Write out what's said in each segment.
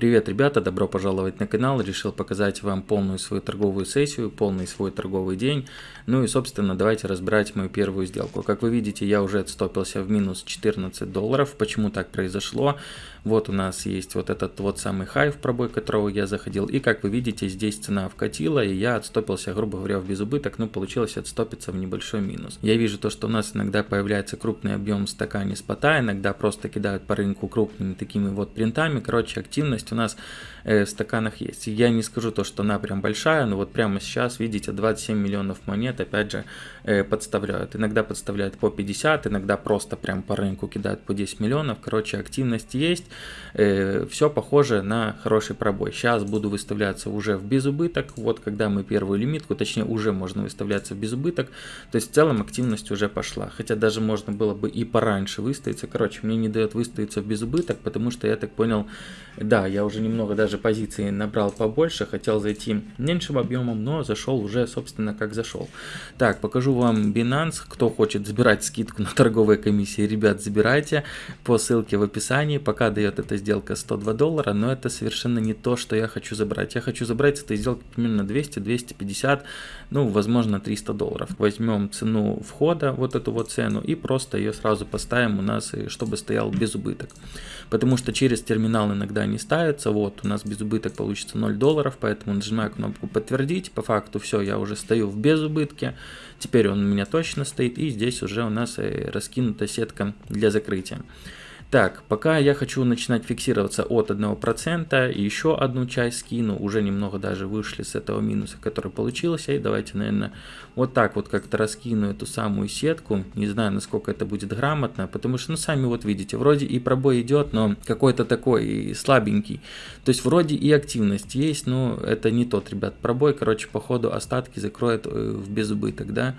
Привет, ребята, добро пожаловать на канал. Решил показать вам полную свою торговую сессию, полный свой торговый день. Ну и, собственно, давайте разбирать мою первую сделку. Как вы видите, я уже отстопился в минус 14 долларов. Почему так произошло? Вот у нас есть вот этот вот самый хай, в пробой которого я заходил. И, как вы видите, здесь цена вкатила, и я отстопился, грубо говоря, в безубыток. Ну, получилось отстопиться в небольшой минус. Я вижу то, что у нас иногда появляется крупный объем в стакане спота, иногда просто кидают по рынку крупными такими вот принтами. Короче, активность у нас э, в стаканах есть. Я не скажу то, что она прям большая, но вот прямо сейчас, видите, 27 миллионов монет, опять же, э, подставляют. Иногда подставляют по 50, иногда просто прям по рынку кидают по 10 миллионов. Короче, активность есть. Э, все похоже на хороший пробой. Сейчас буду выставляться уже в безубыток. Вот когда мы первую лимитку, точнее уже можно выставляться в безубыток. То есть в целом активность уже пошла. Хотя даже можно было бы и пораньше выставиться. Короче, мне не дает выставиться в безубыток, потому что я так понял, да, я уже немного даже позиции набрал побольше. Хотел зайти меньшим объемом, но зашел уже, собственно, как зашел. Так, покажу вам Binance. Кто хочет забирать скидку на торговые комиссии, ребят, забирайте по ссылке в описании. Пока дает эта сделка 102 доллара, но это совершенно не то, что я хочу забрать. Я хочу забрать с этой сделки примерно 200, 250, ну, возможно, 300 долларов. Возьмем цену входа, вот эту вот цену, и просто ее сразу поставим у нас, чтобы стоял без убыток. Потому что через терминал иногда не ставится. Вот, у нас без убыток получится 0 долларов, поэтому нажимаю кнопку подтвердить. По факту все, я уже стою в безубытке. Теперь он у меня точно стоит, и здесь уже у нас э, раскинута сетка для закрытия. Так, пока я хочу начинать фиксироваться от 1%, и еще одну часть скину, уже немного даже вышли с этого минуса, который получился, и давайте, наверное, вот так вот как-то раскину эту самую сетку, не знаю, насколько это будет грамотно, потому что, ну, сами вот видите, вроде и пробой идет, но какой-то такой слабенький, то есть вроде и активность есть, но это не тот, ребят, пробой, короче, походу остатки закроет э, в безубыток, да,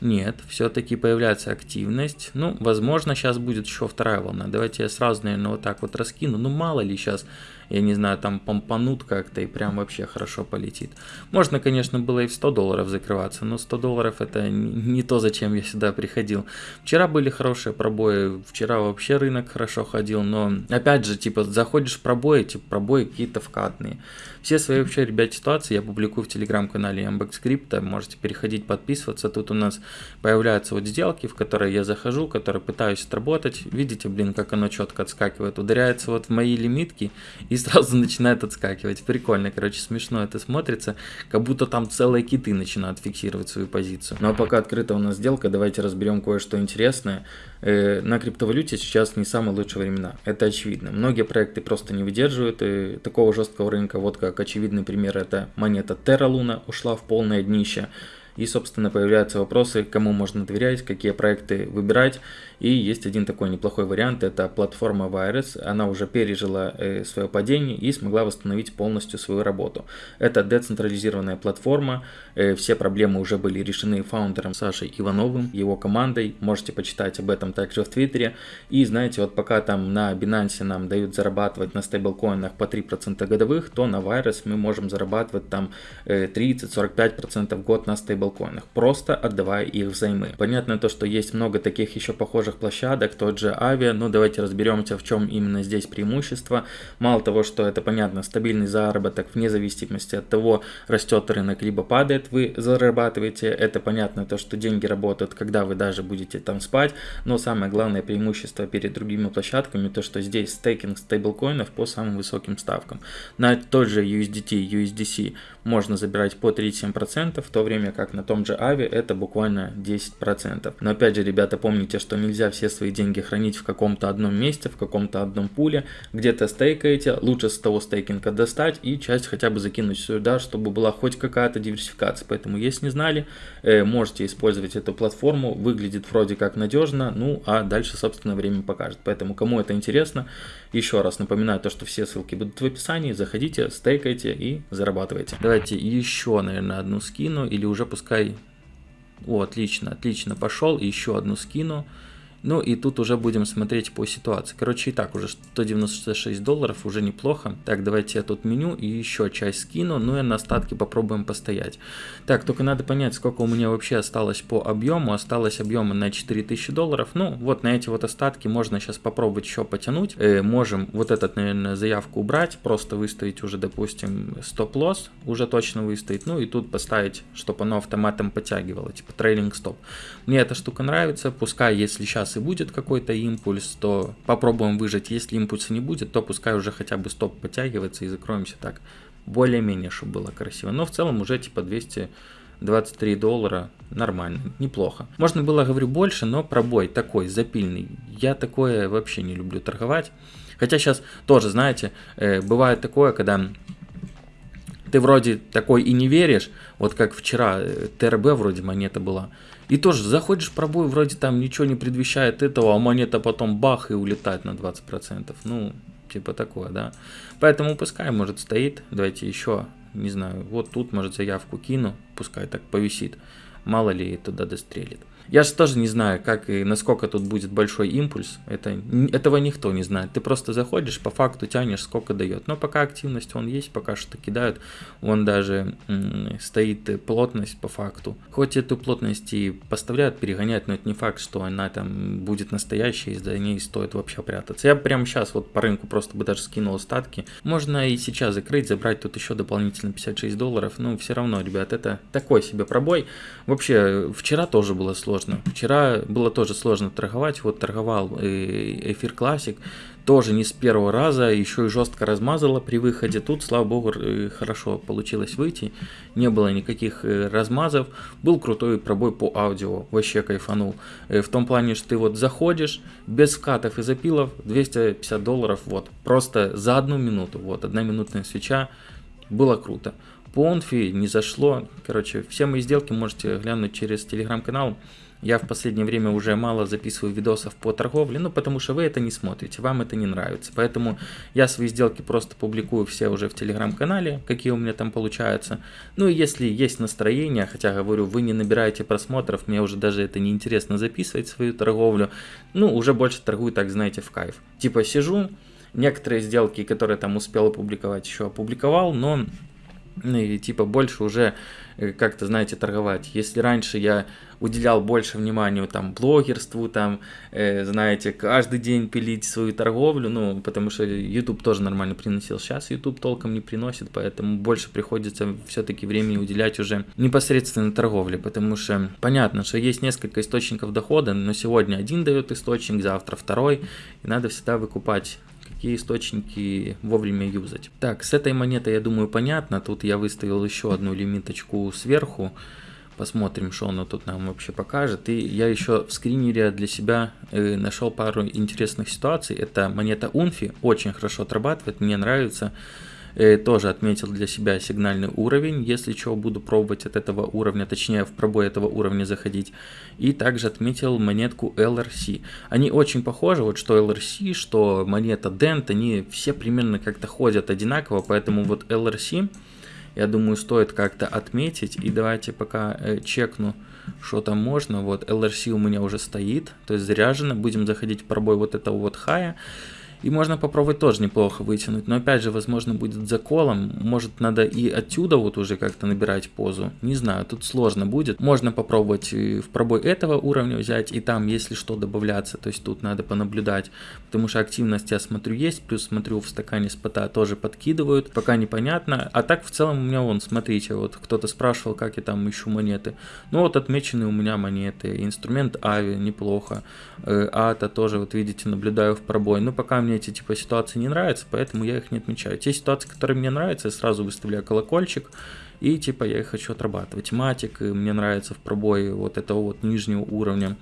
нет, все-таки появляется активность. Ну, возможно, сейчас будет еще вторая волна. Давайте я сразу, наверное, вот так вот раскину. Ну, мало ли сейчас я не знаю, там помпанут как-то и прям вообще хорошо полетит. Можно, конечно, было и в 100 долларов закрываться, но 100 долларов это не то, зачем я сюда приходил. Вчера были хорошие пробои, вчера вообще рынок хорошо ходил, но опять же, типа, заходишь в пробои, типа, пробои какие-то вкатные. Все свои вообще, ребят, ситуации я публикую в телеграм-канале Ambex можете переходить, подписываться. Тут у нас появляются вот сделки, в которые я захожу, которые пытаюсь отработать. Видите, блин, как оно четко отскакивает, ударяется вот в мои лимитки и сразу начинает отскакивать. Прикольно, короче, смешно это смотрится, как будто там целые киты начинают фиксировать свою позицию. Ну а пока открыта у нас сделка, давайте разберем кое-что интересное. Э, на криптовалюте сейчас не самые лучшие времена, это очевидно. Многие проекты просто не выдерживают и такого жесткого рынка, вот как очевидный пример, это монета Terra Luna ушла в полное днище. И, собственно, появляются вопросы, кому можно доверять, какие проекты выбирать. И есть один такой неплохой вариант, это платформа Virus. Она уже пережила э, свое падение и смогла восстановить полностью свою работу. Это децентрализированная платформа, э, все проблемы уже были решены фаундером Сашей Ивановым, его командой. Можете почитать об этом также в Твиттере. И знаете, вот пока там на Binance нам дают зарабатывать на стейблкоинах по 3% годовых, то на Virus мы можем зарабатывать там э, 30-45% в год на стейблкоинах, просто отдавая их взаймы. Понятно то, что есть много таких еще похожих похожих площадок, тот же Авиа. Ну, давайте разберемся, в чем именно здесь преимущество. Мало того, что это, понятно, стабильный заработок, вне зависимости от того, растет рынок, либо падает, вы зарабатываете. Это понятно, то, что деньги работают, когда вы даже будете там спать. Но самое главное преимущество перед другими площадками, то, что здесь стейкинг стейблкоинов по самым высоким ставкам. На тот же USDT, USDC можно забирать по 37%, в то время как на том же Ави это буквально 10%. Но опять же, ребята, помните, что нельзя нельзя все свои деньги хранить в каком-то одном месте, в каком-то одном пуле, где-то стейкаете, лучше с того стейкинга достать и часть хотя бы закинуть сюда, чтобы была хоть какая-то диверсификация. Поэтому, если не знали, э, можете использовать эту платформу, выглядит вроде как надежно, ну а дальше, собственно, время покажет. Поэтому, кому это интересно, еще раз напоминаю то, что все ссылки будут в описании, заходите, стейкайте и зарабатывайте. Давайте еще, наверное, одну скину или уже пускай... О, отлично, отлично, пошел, еще одну скину. Ну и тут уже будем смотреть по ситуации. Короче, и так уже 196 долларов, уже неплохо. Так, давайте я тут меню и еще часть скину, ну и на остатки попробуем постоять. Так, только надо понять, сколько у меня вообще осталось по объему. Осталось объема на 4000 долларов. Ну, вот на эти вот остатки можно сейчас попробовать еще потянуть. Э, можем вот этот, наверное, заявку убрать, просто выставить уже, допустим, стоп-лосс, уже точно выставить. Ну и тут поставить, чтобы оно автоматом подтягивало, типа трейлинг стоп. Мне эта штука нравится, пускай если сейчас и будет какой-то импульс, то попробуем выжать. Если импульса не будет, то пускай уже хотя бы стоп подтягивается и закроемся так. Более-менее, чтобы было красиво. Но в целом уже типа 223 доллара нормально, неплохо. Можно было, говорю, больше, но пробой такой, запильный. Я такое вообще не люблю торговать. Хотя сейчас тоже, знаете, э, бывает такое, когда ты вроде такой и не веришь, вот как вчера э, ТРБ вроде монета была, и тоже заходишь в пробой, вроде там ничего не предвещает этого, а монета потом бах и улетает на 20%. Ну, типа такое, да. Поэтому пускай, может, стоит. Давайте еще, не знаю, вот тут, может, заявку кину, пускай так повисит. Мало ли туда дострелит. Я же тоже не знаю, как и насколько тут будет большой импульс. Это, этого никто не знает. Ты просто заходишь, по факту тянешь, сколько дает. Но пока активность он есть, пока что кидают. Вон даже стоит плотность по факту. Хоть эту плотность и поставляют, перегоняют, но это не факт, что она там будет настоящей, и за ней стоит вообще прятаться. Я прямо сейчас вот по рынку просто бы даже скинул остатки. Можно и сейчас закрыть, забрать тут еще дополнительно 56 долларов. Но все равно, ребят, это такой себе пробой. Вообще, вчера тоже было сложно сложно. Вчера было тоже сложно торговать. Вот торговал э, эфир классик. Тоже не с первого раза, еще и жестко размазало при выходе. Тут, слава богу, э, хорошо получилось выйти. Не было никаких э, размазов. Был крутой пробой по аудио. Вообще кайфанул. В том плане, что ты вот заходишь без вкатов и запилов 250 долларов. Вот. Просто за одну минуту. Вот. Одна минутная свеча. Было круто. По не зашло. Короче, все мои сделки можете глянуть через телеграм-канал. Я в последнее время уже мало записываю видосов по торговле, ну потому что вы это не смотрите, вам это не нравится. Поэтому я свои сделки просто публикую все уже в телеграм-канале, какие у меня там получаются. Ну и если есть настроение, хотя говорю, вы не набираете просмотров, мне уже даже это не интересно записывать свою торговлю, ну уже больше торгую, так знаете, в кайф. Типа сижу, некоторые сделки, которые там успел опубликовать, еще опубликовал, но и типа больше уже э, как-то, знаете, торговать. Если раньше я уделял больше внимания там блогерству, там, э, знаете, каждый день пилить свою торговлю, ну, потому что YouTube тоже нормально приносил. Сейчас YouTube толком не приносит, поэтому больше приходится все-таки времени уделять уже непосредственно торговле, потому что понятно, что есть несколько источников дохода, но сегодня один дает источник, завтра второй, и надо всегда выкупать какие источники вовремя юзать. Так, с этой монетой, я думаю, понятно. Тут я выставил еще одну лимиточку сверху. Посмотрим, что оно тут нам вообще покажет. И я еще в скринере для себя э, нашел пару интересных ситуаций. Это монета Унфи, очень хорошо отрабатывает, мне нравится. Э, тоже отметил для себя сигнальный уровень, если что, буду пробовать от этого уровня, точнее в пробой этого уровня заходить. И также отметил монетку LRC. Они очень похожи, вот что LRC, что монета Dent, они все примерно как-то ходят одинаково, поэтому вот LRC, я думаю, стоит как-то отметить. И давайте пока э, чекну, что там можно. Вот LRC у меня уже стоит, то есть заряжено. Будем заходить в пробой вот этого вот хая. И можно попробовать тоже неплохо вытянуть. Но опять же, возможно, будет заколом. Может, надо и отсюда вот уже как-то набирать позу. Не знаю, тут сложно будет. Можно попробовать в пробой этого уровня взять. И там, если что, добавляться. То есть тут надо понаблюдать. Потому что активность, я смотрю, есть. Плюс смотрю, в стакане спота тоже подкидывают. Пока непонятно. А так, в целом, у меня вон, смотрите, вот кто-то спрашивал, как я там ищу монеты. Ну вот отмечены у меня монеты. Инструмент Ави неплохо. Э, Ата тоже, вот видите, наблюдаю в пробой. Ну пока мне мне эти типа ситуации не нравятся, поэтому я их не отмечаю. Те ситуации, которые мне нравятся, я сразу выставляю колокольчик, и типа я их хочу отрабатывать. Матик мне нравится в пробое вот этого вот нижнего уровня.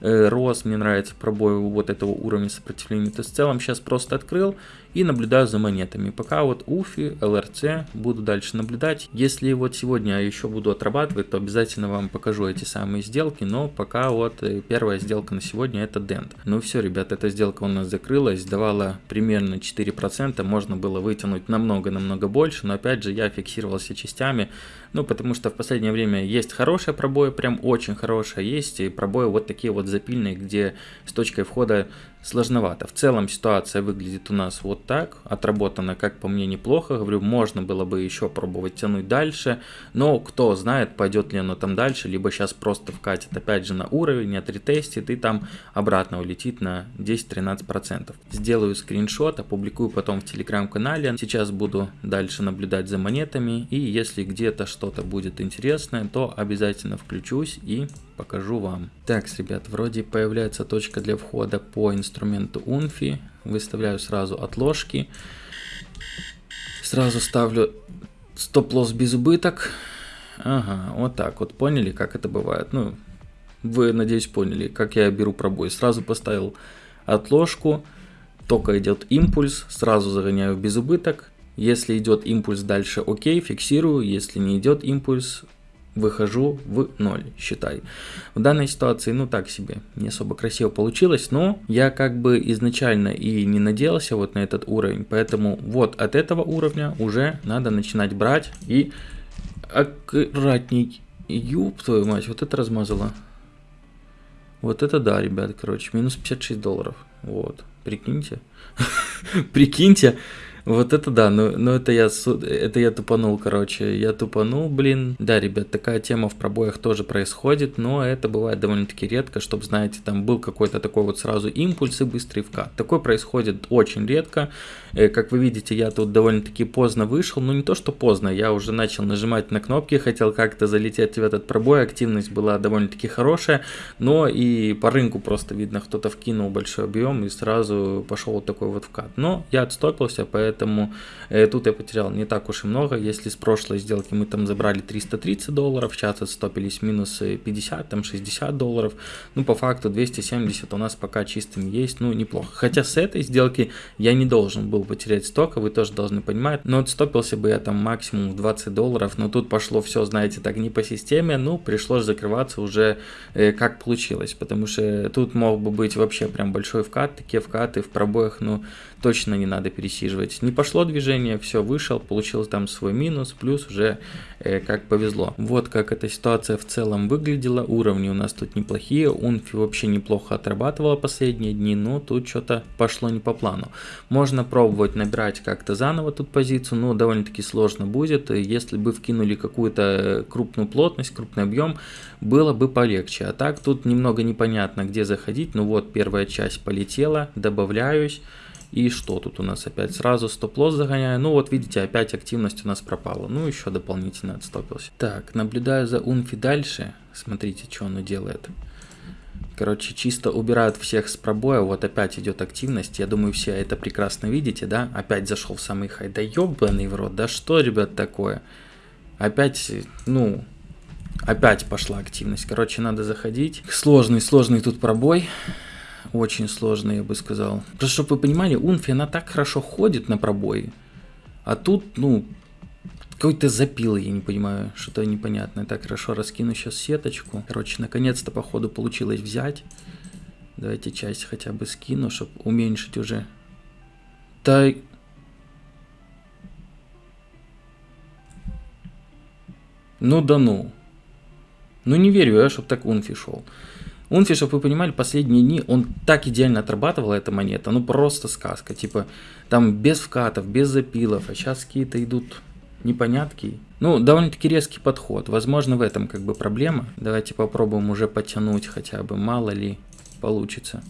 Э, Рос мне нравится пробой вот этого уровня сопротивления. То есть в целом сейчас просто открыл и наблюдаю за монетами. Пока вот Уфи, ЛРЦ буду дальше наблюдать. Если вот сегодня еще буду отрабатывать, то обязательно вам покажу эти самые сделки. Но пока вот э, первая сделка на сегодня это Дент. Ну все, ребят, эта сделка у нас закрылась, давала примерно 4%. Можно было вытянуть намного-намного больше, но опять же я фиксировался частями. Ну потому что в последнее время есть хорошие пробои, прям очень хорошие, есть и пробои вот такие вот запильной, где с точкой входа сложновато. В целом ситуация выглядит у нас вот так, отработана, как по мне, неплохо. Говорю, можно было бы еще пробовать тянуть дальше, но кто знает, пойдет ли оно там дальше, либо сейчас просто вкатит опять же на уровень, отретестит и там обратно улетит на 10-13%. Сделаю скриншот, опубликую потом в телеграм-канале. Сейчас буду дальше наблюдать за монетами и если где-то что-то будет интересное, то обязательно включусь и покажу вам. Так, ребят, вроде появляется точка для входа по инструменту Unfi. Выставляю сразу отложки. Сразу ставлю стоп-лосс без убыток. Ага, вот так вот. Поняли, как это бывает? Ну, вы, надеюсь, поняли, как я беру пробой. Сразу поставил отложку. Только идет импульс, сразу загоняю без убыток. Если идет импульс дальше, окей, фиксирую. Если не идет импульс, выхожу в ноль, считай. В данной ситуации, ну так себе, не особо красиво получилось, но я как бы изначально и не надеялся вот на этот уровень, поэтому вот от этого уровня уже надо начинать брать и аккуратней. Юб твою мать, вот это размазало. Вот это да, ребят, короче, минус 56 долларов. Вот, прикиньте. Прикиньте, вот это да, но, но это, я, это я тупанул, короче. Я тупанул, блин. Да, ребят, такая тема в пробоях тоже происходит, но это бывает довольно-таки редко, чтобы, знаете, там был какой-то такой вот сразу импульс и быстрый вкат. Такое происходит очень редко. Э, как вы видите, я тут довольно-таки поздно вышел. Ну, не то, что поздно, я уже начал нажимать на кнопки, хотел как-то залететь в этот пробой. Активность была довольно-таки хорошая, но и по рынку просто видно, кто-то вкинул большой объем и сразу пошел вот такой вот вкат. Но я отстопился, поэтому поэтому э, тут я потерял не так уж и много. Если с прошлой сделки мы там забрали 330 долларов, сейчас отстопились минус 50, там 60 долларов, ну по факту 270 у нас пока чистым есть, ну неплохо. Хотя с этой сделки я не должен был потерять стока, вы тоже должны понимать, но отстопился бы я там максимум в 20 долларов, но тут пошло все, знаете, так не по системе, ну пришлось закрываться уже э, как получилось, потому что тут мог бы быть вообще прям большой вкат, такие вкаты в пробоях, ну точно не надо пересиживать не пошло движение, все, вышел, получил там свой минус, плюс уже э, как повезло. Вот как эта ситуация в целом выглядела. Уровни у нас тут неплохие. Унфи вообще неплохо отрабатывала последние дни, но тут что-то пошло не по плану. Можно пробовать набирать как-то заново тут позицию, но довольно-таки сложно будет. Если бы вкинули какую-то крупную плотность, крупный объем, было бы полегче. А так тут немного непонятно, где заходить. Ну вот первая часть полетела, добавляюсь. И что тут у нас опять? Сразу стоп-лосс загоняю. Ну вот видите, опять активность у нас пропала. Ну еще дополнительно отстопился. Так, наблюдаю за Унфи дальше. Смотрите, что оно делает. Короче, чисто убирают всех с пробоя. Вот опять идет активность. Я думаю, все это прекрасно видите, да? Опять зашел в самый хай. Да ебаный в рот. Да что, ребят, такое? Опять, ну, опять пошла активность. Короче, надо заходить. Сложный, сложный тут пробой очень сложно, я бы сказал. Просто чтобы вы понимали, Унфи, она так хорошо ходит на пробои, а тут, ну, какой-то запил, я не понимаю, что-то непонятное. Так, хорошо, раскину сейчас сеточку. Короче, наконец-то, походу, получилось взять. Давайте часть хотя бы скину, чтобы уменьшить уже. Да... Ну да ну. Ну не верю я, чтобы так Унфи шел. Унфи, чтобы вы понимали, последние дни он так идеально отрабатывал эта монета, ну просто сказка. Типа там без вкатов, без запилов, а сейчас какие-то идут непонятки. Ну, довольно-таки резкий подход. Возможно, в этом как бы проблема. Давайте попробуем уже потянуть хотя бы, мало ли получится.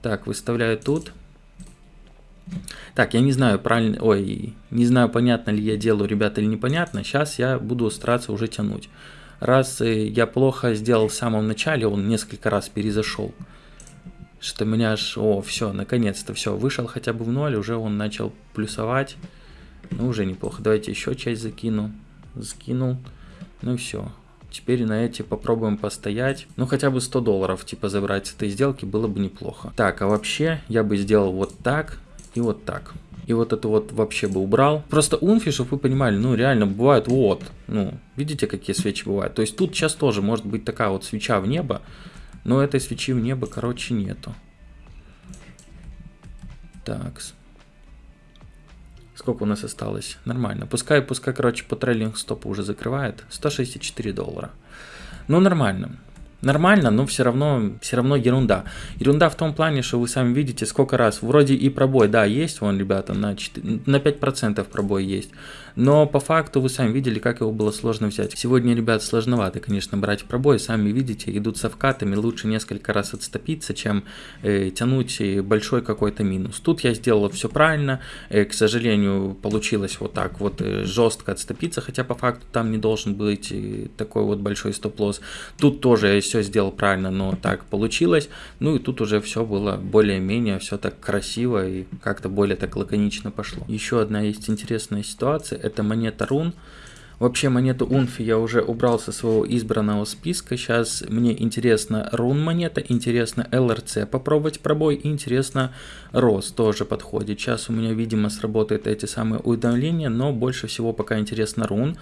Так, выставляю тут. Так, я не знаю, правильно, ой, не знаю, понятно ли я делаю, ребята, или непонятно. Сейчас я буду стараться уже тянуть раз я плохо сделал в самом начале, он несколько раз перезашел. Что меня аж, о, все, наконец-то все, вышел хотя бы в ноль, уже он начал плюсовать. Ну, уже неплохо. Давайте еще часть закину. Закинул. Ну все. Теперь на эти попробуем постоять. Ну, хотя бы 100 долларов, типа, забрать с этой сделки было бы неплохо. Так, а вообще, я бы сделал вот так и вот так и вот это вот вообще бы убрал. Просто унфи, чтобы вы понимали, ну реально бывает вот, ну видите какие свечи бывают. То есть тут сейчас тоже может быть такая вот свеча в небо, но этой свечи в небо, короче, нету. Так. Сколько у нас осталось? Нормально. Пускай, пускай, короче, по трейлинг стопу уже закрывает. 164 доллара. Ну, нормально. Нормально, но все равно, все равно ерунда. Ерунда в том плане, что вы сами видите, сколько раз, вроде и пробой, да, есть, вон, ребята, на, 4, на 5% пробой есть, но по факту вы сами видели, как его было сложно взять. Сегодня, ребят, сложновато, конечно, брать пробой, сами видите, идут со вкатами, лучше несколько раз отступиться, чем э, тянуть большой какой-то минус. Тут я сделал все правильно, э, к сожалению, получилось вот так вот э, жестко отступиться, хотя по факту там не должен быть э, такой вот большой стоп-лосс. Тут тоже я все сделал правильно, но так получилось. Ну и тут уже все было более-менее, все так красиво и как-то более так лаконично пошло. Еще одна есть интересная ситуация, это монета рун. Вообще монету Унфи я уже убрал со своего избранного списка. Сейчас мне интересно рун монета, интересно ЛРЦ попробовать пробой, интересно Рос тоже подходит. Сейчас у меня, видимо, сработают эти самые уведомления, но больше всего пока интересно рун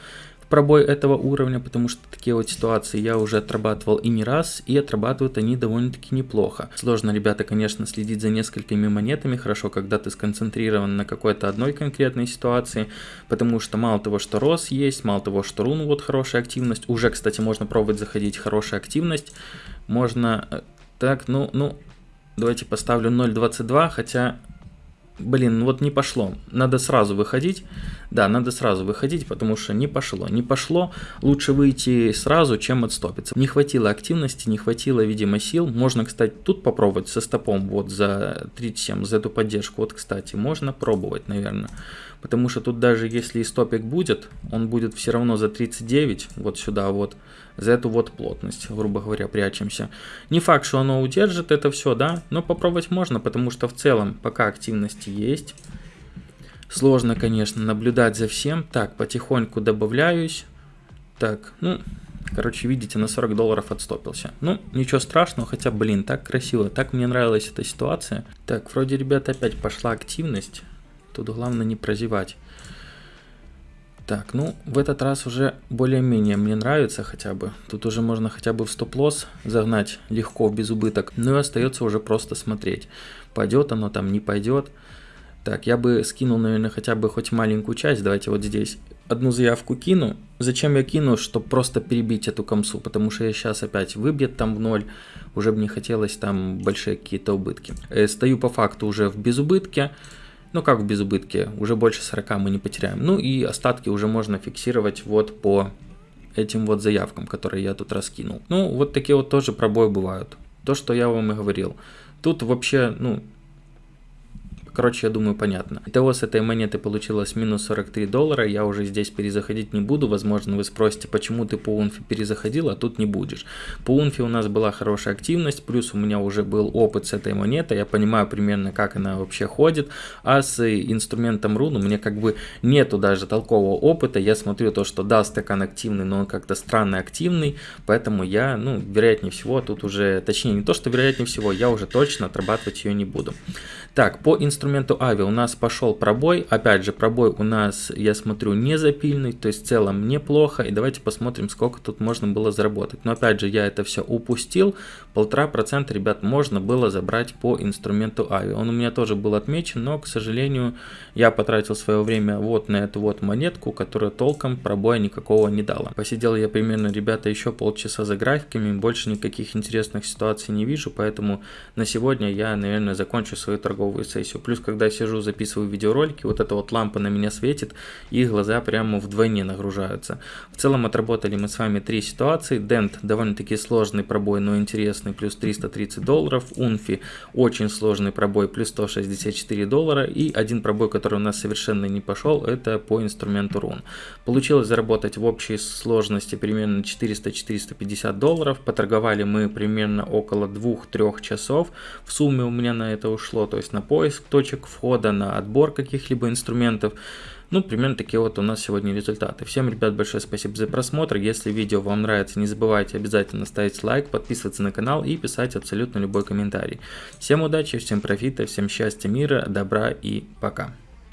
пробой этого уровня, потому что такие вот ситуации я уже отрабатывал и не раз, и отрабатывают они довольно-таки неплохо. Сложно, ребята, конечно, следить за несколькими монетами, хорошо, когда ты сконцентрирован на какой-то одной конкретной ситуации, потому что мало того, что рос есть, мало того, что рун вот хорошая активность, уже, кстати, можно пробовать заходить хорошая активность, можно... Э, так, ну, ну, давайте поставлю 0.22, хотя блин, ну вот не пошло. Надо сразу выходить. Да, надо сразу выходить, потому что не пошло. Не пошло, лучше выйти сразу, чем отстопиться. Не хватило активности, не хватило, видимо, сил. Можно, кстати, тут попробовать со стопом вот за 37, за эту поддержку. Вот, кстати, можно пробовать, наверное. Потому что тут даже если и стопик будет, он будет все равно за 39, вот сюда вот, за эту вот плотность, грубо говоря, прячемся. Не факт, что оно удержит это все, да, но попробовать можно, потому что в целом пока активности есть. Сложно, конечно, наблюдать за всем. Так, потихоньку добавляюсь. Так, ну, короче, видите, на 40 долларов отстопился. Ну, ничего страшного, хотя, блин, так красиво, так мне нравилась эта ситуация. Так, вроде, ребята, опять пошла активность. Тут главное не прозевать. Так, ну, в этот раз уже более-менее мне нравится хотя бы. Тут уже можно хотя бы в стоп-лосс загнать легко, без убыток. Ну и остается уже просто смотреть. Пойдет оно там, не пойдет. Так, я бы скинул, наверное, хотя бы хоть маленькую часть. Давайте вот здесь одну заявку кину. Зачем я кину? Чтобы просто перебить эту комсу, потому что я сейчас опять выбьет там в ноль. Уже бы не хотелось там большие какие-то убытки. Э, стою по факту уже в безубытке. Ну как в безубытке, уже больше 40 мы не потеряем. Ну и остатки уже можно фиксировать вот по этим вот заявкам, которые я тут раскинул. Ну вот такие вот тоже пробои бывают. То, что я вам и говорил. Тут вообще, ну, Короче, я думаю, понятно. Итого с этой монеты получилось минус 43 доллара. Я уже здесь перезаходить не буду. Возможно, вы спросите, почему ты по унфи перезаходил, а тут не будешь. По унфи у нас была хорошая активность, плюс у меня уже был опыт с этой монетой. Я понимаю примерно, как она вообще ходит. А с инструментом рун у меня как бы нету даже толкового опыта. Я смотрю то, что да, стакан активный, но он как-то странно активный. Поэтому я, ну, вероятнее всего, тут уже, точнее, не то, что вероятнее всего, я уже точно отрабатывать ее не буду. Так, по инструменту Ави у нас пошел пробой. Опять же, пробой у нас, я смотрю, не запильный, то есть в целом неплохо. И давайте посмотрим, сколько тут можно было заработать. Но опять же, я это все упустил. Полтора процента, ребят, можно было забрать по инструменту Ави. Он у меня тоже был отмечен, но, к сожалению, я потратил свое время вот на эту вот монетку, которая толком пробоя никакого не дала. Посидел я примерно, ребята, еще полчаса за графиками. Больше никаких интересных ситуаций не вижу, поэтому на сегодня я, наверное, закончу свою торговую сессию. Плюс, когда я сижу, записываю видеоролики, вот эта вот лампа на меня светит, и глаза прямо вдвойне нагружаются. В целом отработали мы с вами три ситуации. Дент довольно-таки сложный пробой, но интересный, плюс 330 долларов. Унфи очень сложный пробой, плюс 164 доллара. И один пробой, который у нас совершенно не пошел, это по инструменту рун. Получилось заработать в общей сложности примерно 400-450 долларов. Поторговали мы примерно около 2-3 часов. В сумме у меня на это ушло, то есть на поиск точек входа, на отбор каких-либо инструментов. Ну, примерно такие вот у нас сегодня результаты. Всем, ребят, большое спасибо за просмотр. Если видео вам нравится, не забывайте обязательно ставить лайк, подписываться на канал и писать абсолютно любой комментарий. Всем удачи, всем профита, всем счастья, мира, добра и пока.